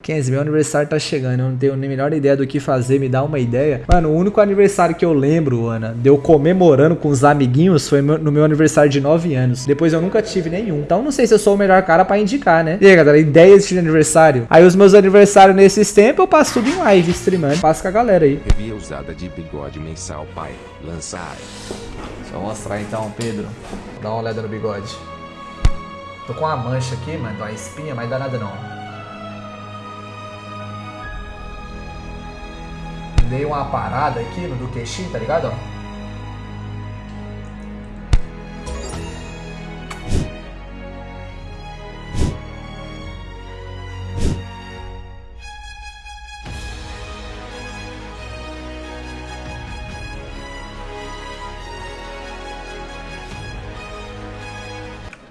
15, meu aniversário tá chegando, eu não tenho nem a menor ideia do que fazer, me dá uma ideia. Mano, o único aniversário que eu lembro, Ana, de eu comemorando com os amiguinhos foi no meu aniversário de 9 anos. Depois eu nunca tive nenhum. Então não sei se eu sou o melhor cara pra indicar, né? E aí, galera, ideias de aniversário. Aí os meus aniversários nesses tempos eu passo tudo em live, streamando. Passo com a galera aí. Revia usada de bigode mensal, pai. Lançar. Deixa eu mostrar então, Pedro. Dá uma olhada no bigode. Tô com uma mancha aqui, mano, uma espinha, mas dá nada não. Dei uma parada aqui no do queixinho, tá ligado?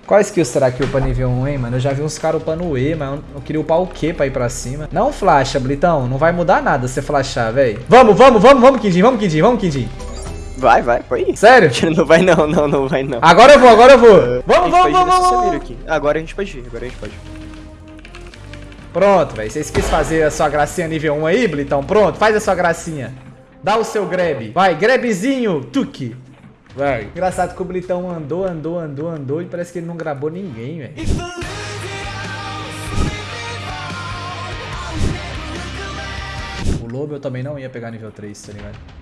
Qual skill será que upa nível 1, hein, mano? Eu já vi uns caras upando E, mas eu queria upar o Q pra ir pra cima. Não flasha, Blitão. Não vai mudar nada você flashar, velho. Vamos, vamos, vamos, vamos, Kidin. Vamos, Kidin. Vamos, Kidin. Vai, vai, ir. Sério? Não vai não, não, não vai não. Agora eu vou, agora eu vou. A Vamos, vamos, vamos, vamos. Aqui. Agora a gente pode ir, agora a gente pode ir. Pronto, velho. Vocês quis fazer a sua gracinha nível 1 aí, Blitão? Pronto, faz a sua gracinha. Dá o seu grab. Vai, grabzinho, tuque. Vai. Engraçado que o Blitão andou, andou, andou, andou e parece que ele não grabou ninguém, velho. O Lobo eu também não ia pegar nível 3, tá ligado?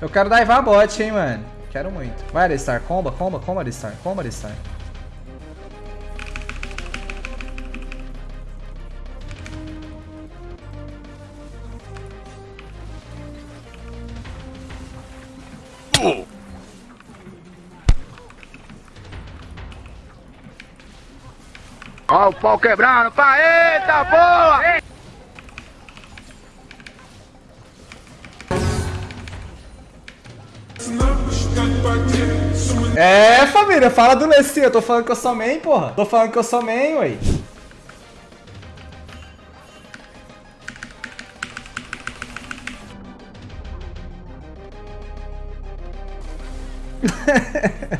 Eu quero daivar bot, hein, mano. Quero muito. Vai, Alistar, comba, comba, comba, Alistar, comba, Alistar. Ó o pau quebrando, pá, eita boa! É, família, fala do Lessi. Eu tô falando que eu sou main, porra. Tô falando que eu sou main, ué.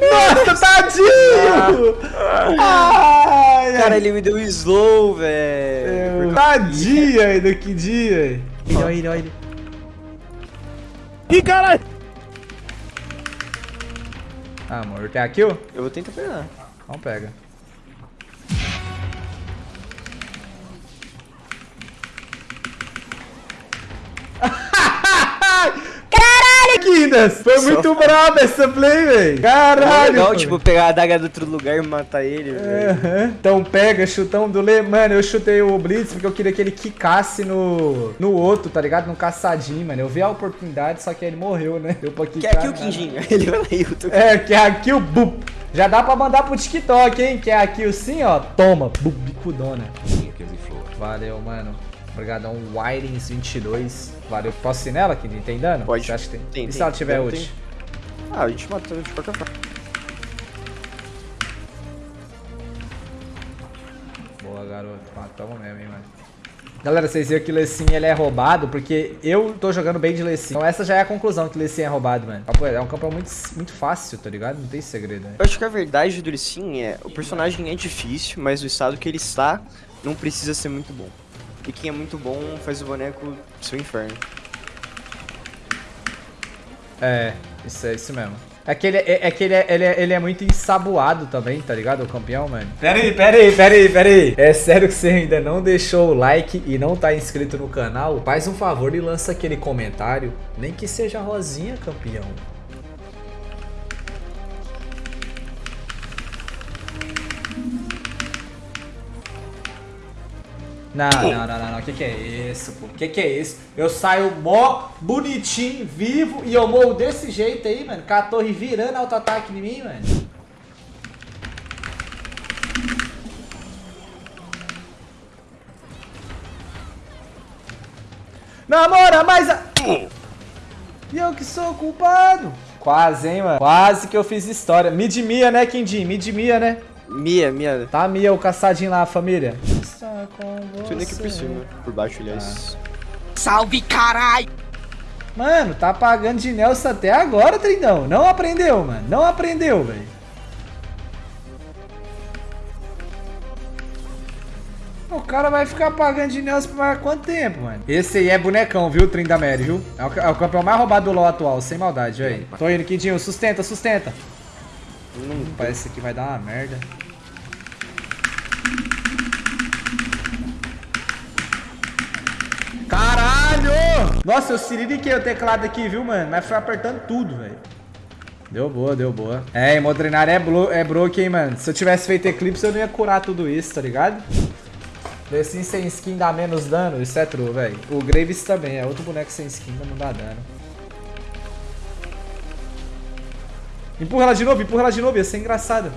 Nossa, tadinho! Ai, ai. Cara, ele me deu slow, velho. Tadinho ainda, que dia. Olha ele, olha ele. Ih, caralho! Ah, amor, quer a kill? Eu vou tentar pegar. Então pega. Kindas! Foi Só muito fala. braba essa play, velho. É Caralho! legal, mano. tipo, pegar a adaga do outro lugar e matar ele, velho. Aham. Então pega, chutão do Le. Mano, eu chutei o Blitz porque eu queria que ele quicasse no, no outro, tá ligado? No caçadinho, mano. Eu vi a oportunidade, só que ele morreu, né? Deu pra Que quicar. é aqui o nada. Quinjinho. Ele vai lá e eu tô... É, que é aqui o bup. Já dá pra mandar pro TikTok, hein? Que é aqui o sim, ó. Toma, bup, bicudona. Valeu, mano. Obrigadão, Wirings22. Valeu. Posso ir nela, que tem dano? Pode. Você acha que tem? Tem, e tem. se ela tiver Tem, ult? Ah, a gente matou de qualquer forma. Boa, garoto. Matamos mesmo, hein, mano. Galera, vocês viram que o Lecim ele é roubado porque eu tô jogando bem de Lecim. Então essa já é a conclusão que o Lecim é roubado, mano. É um campeão muito, muito fácil, tá ligado? Não tem segredo, né? Eu acho que a verdade do Licin é... O personagem é difícil, mas o estado que ele está não precisa ser muito bom. E quem é muito bom faz o boneco seu inferno. É, isso é isso mesmo. É que, ele, é, é que ele, é, ele, é, ele é muito ensaboado também, tá ligado? O campeão, mano. Pera aí, pera aí, pera aí, pera aí. É sério que você ainda não deixou o like e não tá inscrito no canal? Faz um favor e lança aquele comentário. Nem que seja rosinha, campeão. Não, não, não, não, não. O que, que é isso, pô? O que, que é isso? Eu saio mó bonitinho, vivo e eu morro desse jeito aí, mano. Com a torre virando auto-ataque em mim, mano. Namora mais a... E eu que sou culpado. Quase, hein, mano. Quase que eu fiz história. Mid Mia, né, Quindim? Mid Mia, né? Mia, Mia. Tá Mia, o caçadinho lá, família. Com Tô indo aqui por cima. Por baixo, aliás. Salve, carai! Mano, tá pagando de Nelson até agora, Trindão. Não aprendeu, mano. Não aprendeu, velho. O cara vai ficar pagando de Nelson por mais quanto tempo, mano? Esse aí é bonecão, viu, Trindamere, viu? É o, é o campeão mais roubado do LoL atual, sem maldade, aí. Tô indo, Quindinho. Sustenta, sustenta. Hum, parece que vai dar uma merda. Caralho! Nossa, eu siririquei o teclado aqui, viu, mano? Mas foi apertando tudo, velho. Deu boa, deu boa. É, Hemodrenária é, é broke, hein, mano. Se eu tivesse feito eclipse, eu não ia curar tudo isso, tá ligado? Assim sem skin dá menos dano, isso é true, velho. O Graves também, é outro boneco sem skin, não dá dano. Empurra ela de novo, empurra ela de novo, ia ser engraçado.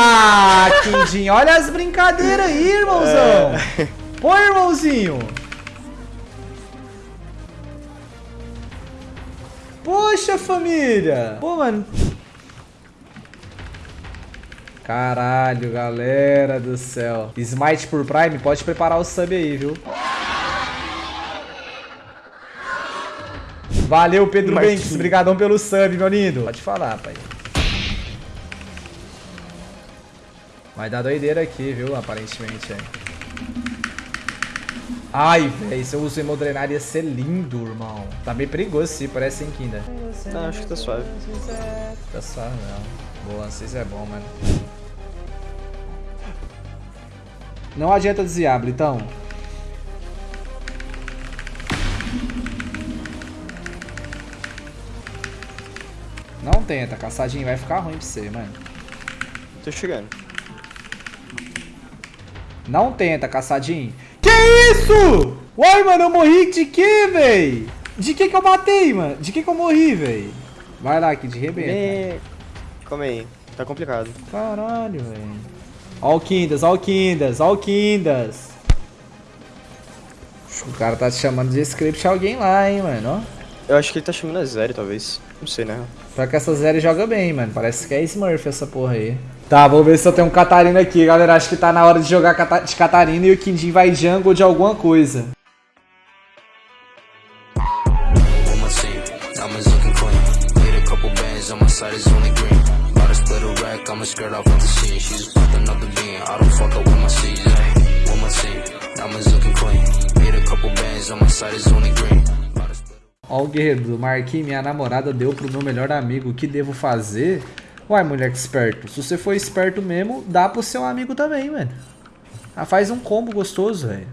Ah, Quindim, olha as brincadeiras aí, irmãozão. É. Pô, irmãozinho. Poxa, família. Pô, mano. Caralho, galera do céu. Smite por Prime, pode preparar o sub aí, viu? Valeu, Pedro Marquinhos. Banks. Obrigadão pelo sub, meu lindo. Pode falar, pai. Vai dar doideira aqui, viu? Aparentemente, é. Ai, velho, se eu uso hemodrenar ia ser lindo, irmão. Tá meio perigoso sim, parece sem Kinda. Não, acho que tá suave. Tá suave, não. Boa, vocês é bom, mano. Não adianta desviar, Blitão. Não tenta, caçadinho vai ficar ruim pra você, mano. Tô chegando. Não tenta, caçadinho. Que isso? Uai, mano, eu morri de que, véi? De que que eu matei, mano? De que que eu morri, véi? Vai lá, aqui de rebenta. Me... Calma aí, tá complicado. Caralho, velho. Ó o Kindas, ó o Kindas, ó o Kindas. O cara tá te chamando de script alguém lá, hein, mano, ó. Eu acho que ele tá chamando a Zeri, talvez. Não sei, né? Só que essa Zeri joga bem, mano. Parece que é Smurf essa porra aí. Tá, vou ver se eu tenho um Catarina aqui, galera. Acho que tá na hora de jogar de Catarina e o Kindin vai jungle de alguma coisa. Ó o guerreiro, marquei minha namorada deu pro meu melhor amigo, o que devo fazer? Uai, moleque esperto, se você for esperto mesmo, dá pro seu amigo também, mano. Ah, faz um combo gostoso, velho.